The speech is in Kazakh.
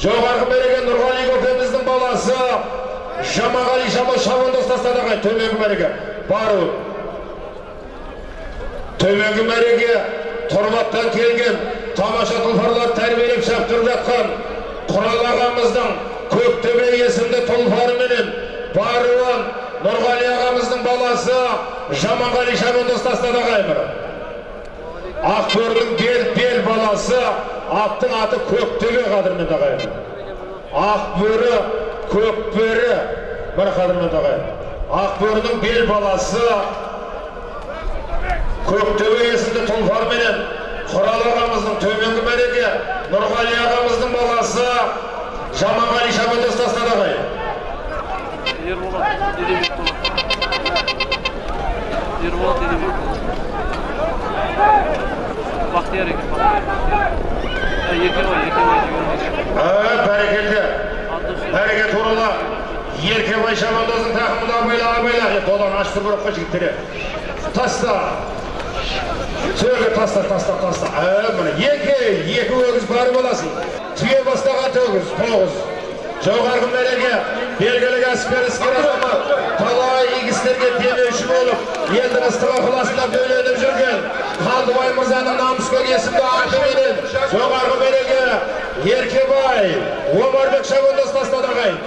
жоғарғы мереке нұрғали көкеміздің баласы. Жамағали жамал шабандоз тастады ағай төменгі мәреге. Бару. Төменгі мәреге тұрматтан келген тамаша тұлпарларды тәрбиелеп шаптырып жатқан құрал ағамыздың көктөбе есімді тұлпарыменен баруын нұрғали ағамыздың баласы жаманғали шабандоз тастады ағай ақбөрінің бел бел баласы аттың аты көктөбе қадірменді ағайын ақбөрі көкбөрі міне қадірменді ағайын ақбөрінің бел баласы көктөбе есімді тұлпарменен құрал ағамыздың төменгі мәреге нұрғали ағамыздың баласы жаманғали шабандоз тастады ағайын Ерболат. Бақтияр екен, Бақтияр. Ә, Еркебай, Еркебай деген. Ә, бәрекелді Бәреке туралы еркебай шабандоздың тақымында абайла абайла е додан ашты бір оққа жігіттері таста сөге таста таста таста ә міне екі екі өгіз бар боласың түйе бастаған өгіз тоғыз жоғарғы мәреге белгілі кәсіпкер іскер азамат талай игі істерге демеуші болып елдің ыстық ықыласына бөленіп жүрген қалдыбай мырзаның намыскер есімді атыменен жоғарғы мәреге еркебай омарбек шабандоз тастады ағайын